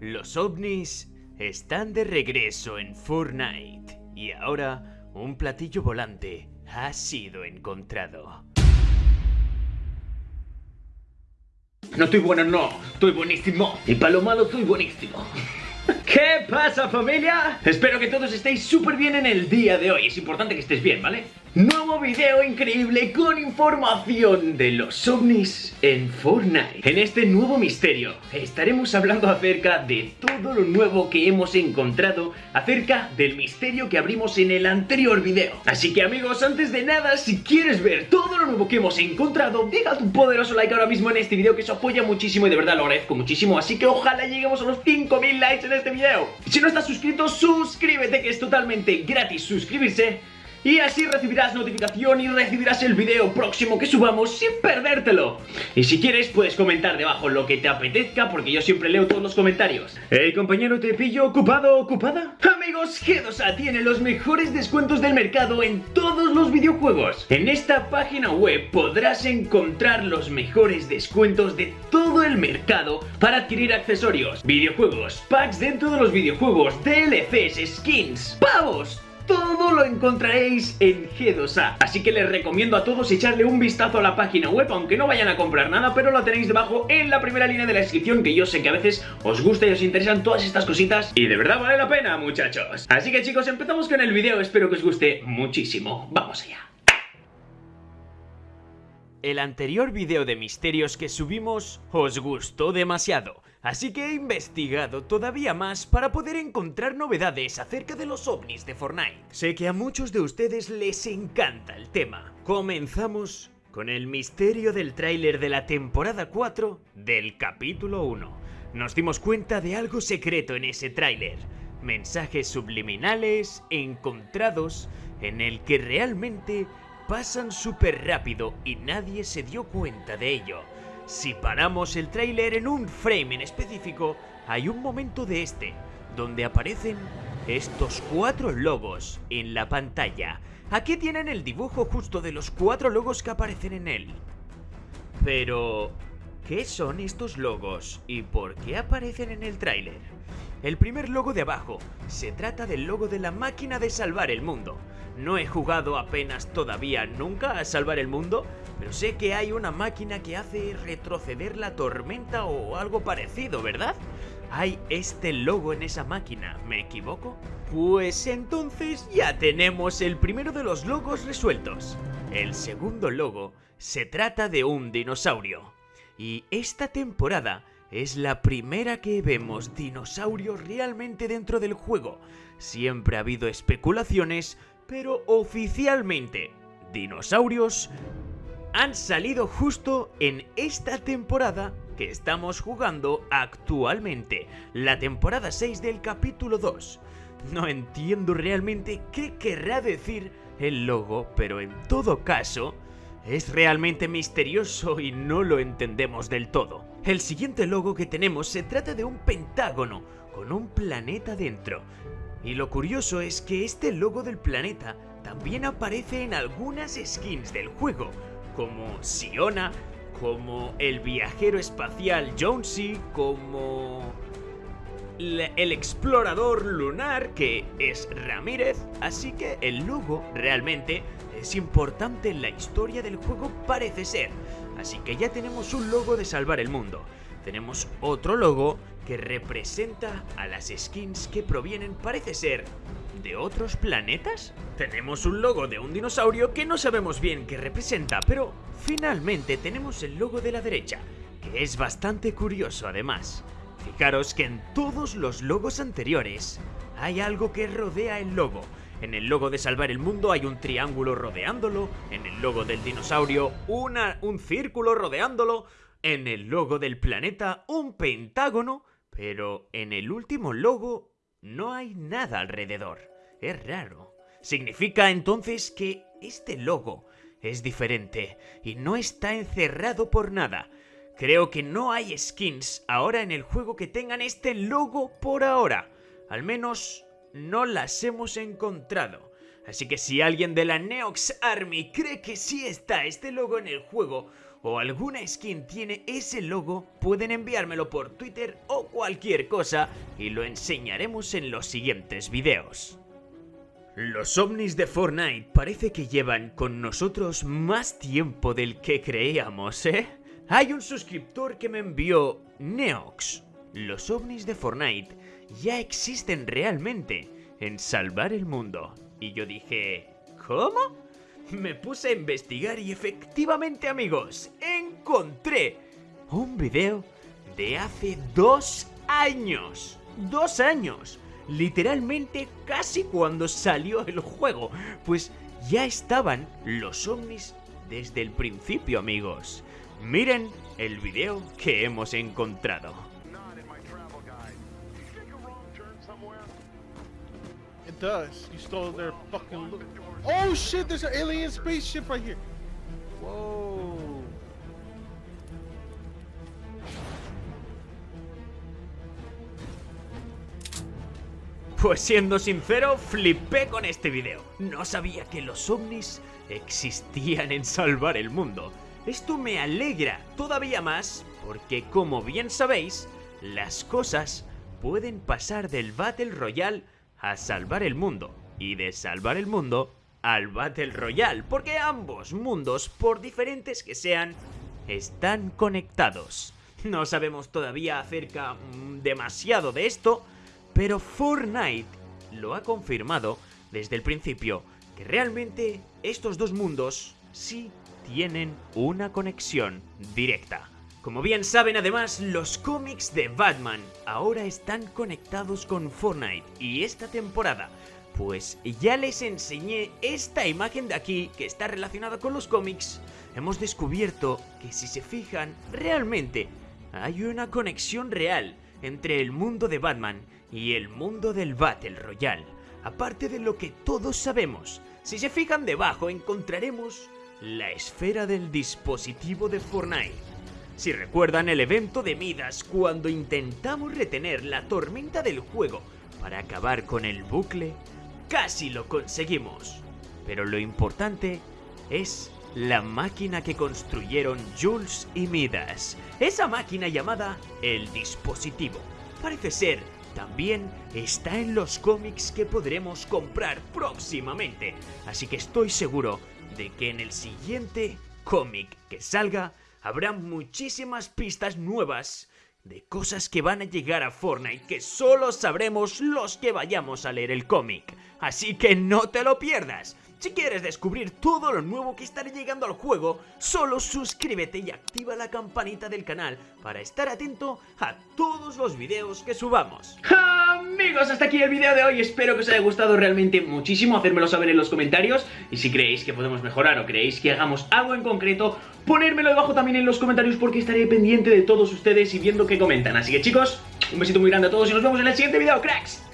Los ovnis están de regreso en Fortnite y ahora un platillo volante ha sido encontrado. No estoy bueno, no, estoy buenísimo. Y para lo malo estoy buenísimo. ¿Qué pasa familia? Espero que todos estéis súper bien en el día de hoy. Es importante que estés bien, ¿vale? Nuevo video increíble con información de los ovnis en Fortnite. En este nuevo misterio estaremos hablando acerca de todo lo nuevo que hemos encontrado Acerca del misterio que abrimos en el anterior video. Así que amigos, antes de nada, si quieres ver todo lo nuevo que hemos encontrado Deja tu poderoso like ahora mismo en este video que eso apoya muchísimo y de verdad lo agradezco muchísimo. Así que ojalá lleguemos a los 5000 likes en este video. Si no estás suscrito, suscríbete que es totalmente gratis suscribirse y así recibirás notificación y recibirás el video próximo que subamos sin perdértelo. Y si quieres puedes comentar debajo lo que te apetezca porque yo siempre leo todos los comentarios. Hey compañero, ¿te pillo ocupado o ocupada? Amigos, G2A tiene los mejores descuentos del mercado en todos los videojuegos. En esta página web podrás encontrar los mejores descuentos de todo el mercado para adquirir accesorios, videojuegos, packs dentro de los videojuegos, DLCs, skins, pavos, todo lo encontraréis en G2A. Así que les recomiendo a todos echarle un vistazo a la página web, aunque no vayan a comprar nada, pero la tenéis debajo en la primera línea de la descripción, que yo sé que a veces os gusta y os interesan todas estas cositas, y de verdad vale la pena, muchachos. Así que chicos, empezamos con el video, espero que os guste muchísimo. ¡Vamos allá! El anterior video de misterios que subimos os gustó demasiado, así que he investigado todavía más para poder encontrar novedades acerca de los ovnis de Fortnite. Sé que a muchos de ustedes les encanta el tema. Comenzamos con el misterio del tráiler de la temporada 4 del capítulo 1. Nos dimos cuenta de algo secreto en ese tráiler, mensajes subliminales encontrados en el que realmente pasan súper rápido y nadie se dio cuenta de ello. Si paramos el tráiler en un frame en específico, hay un momento de este, donde aparecen estos cuatro logos en la pantalla. Aquí tienen el dibujo justo de los cuatro logos que aparecen en él. Pero, ¿qué son estos logos y por qué aparecen en el tráiler? El primer logo de abajo se trata del logo de la máquina de salvar el mundo. No he jugado apenas todavía nunca a salvar el mundo, pero sé que hay una máquina que hace retroceder la tormenta o algo parecido, ¿verdad? Hay este logo en esa máquina, ¿me equivoco? Pues entonces ya tenemos el primero de los logos resueltos. El segundo logo se trata de un dinosaurio. Y esta temporada es la primera que vemos dinosaurios realmente dentro del juego. Siempre ha habido especulaciones pero oficialmente, dinosaurios han salido justo en esta temporada que estamos jugando actualmente, la temporada 6 del capítulo 2. No entiendo realmente qué querrá decir el logo, pero en todo caso, es realmente misterioso y no lo entendemos del todo. El siguiente logo que tenemos se trata de un pentágono con un planeta dentro. Y lo curioso es que este logo del planeta también aparece en algunas skins del juego, como Siona, como el viajero espacial Jonesy, como el explorador lunar que es Ramírez, así que el logo realmente es importante en la historia del juego parece ser. Así que ya tenemos un logo de salvar el mundo. Tenemos otro logo que representa a las skins que provienen, parece ser, de otros planetas. Tenemos un logo de un dinosaurio que no sabemos bien qué representa, pero finalmente tenemos el logo de la derecha, que es bastante curioso además. Fijaros que en todos los logos anteriores hay algo que rodea el logo. En el logo de Salvar el Mundo hay un triángulo rodeándolo, en el logo del dinosaurio una, un círculo rodeándolo, en el logo del planeta un pentágono pero en el último logo no hay nada alrededor. Es raro. Significa entonces que este logo es diferente y no está encerrado por nada. Creo que no hay skins ahora en el juego que tengan este logo por ahora. Al menos no las hemos encontrado. Así que si alguien de la Neox Army cree que sí está este logo en el juego, o alguna skin tiene ese logo, pueden enviármelo por Twitter o cualquier cosa y lo enseñaremos en los siguientes videos. Los ovnis de Fortnite parece que llevan con nosotros más tiempo del que creíamos, ¿eh? Hay un suscriptor que me envió Neox. Los ovnis de Fortnite ya existen realmente en salvar el mundo. Y yo dije, ¿cómo? Me puse a investigar y efectivamente amigos, encontré un video de hace dos años. Dos años. Literalmente casi cuando salió el juego. Pues ya estaban los ovnis desde el principio amigos. Miren el video que hemos encontrado. Does. You stole their fucking loot. Oh shit, there's an alien spaceship right here. Whoa. Pues siendo sincero, flipé con este video. No sabía que los ovnis existían en salvar el mundo. Esto me alegra todavía más porque como bien sabéis, las cosas pueden pasar del Battle Royale a salvar el mundo y de salvar el mundo al Battle Royale, porque ambos mundos, por diferentes que sean, están conectados. No sabemos todavía acerca mm, demasiado de esto, pero Fortnite lo ha confirmado desde el principio que realmente estos dos mundos sí tienen una conexión directa. Como bien saben además, los cómics de Batman ahora están conectados con Fortnite y esta temporada pues ya les enseñé esta imagen de aquí que está relacionada con los cómics. Hemos descubierto que si se fijan, realmente hay una conexión real entre el mundo de Batman y el mundo del Battle Royale. Aparte de lo que todos sabemos, si se fijan debajo encontraremos la esfera del dispositivo de Fortnite. Si recuerdan el evento de Midas cuando intentamos retener la tormenta del juego para acabar con el bucle, Casi lo conseguimos. Pero lo importante es la máquina que construyeron Jules y Midas. Esa máquina llamada el dispositivo. Parece ser, también está en los cómics que podremos comprar próximamente. Así que estoy seguro de que en el siguiente cómic que salga habrá muchísimas pistas nuevas de cosas que van a llegar a Fortnite que solo sabremos los que vayamos a leer el cómic. Así que no te lo pierdas. Si quieres descubrir todo lo nuevo que estará llegando al juego, solo suscríbete y activa la campanita del canal para estar atento a todos los videos que subamos. Amigos, hasta aquí el video de hoy, espero que os haya gustado realmente muchísimo, hacérmelo saber en los comentarios y si creéis que podemos mejorar o creéis que hagamos algo en concreto, ponérmelo debajo también en los comentarios porque estaré pendiente de todos ustedes y viendo qué comentan. Así que chicos, un besito muy grande a todos y nos vemos en el siguiente video, cracks.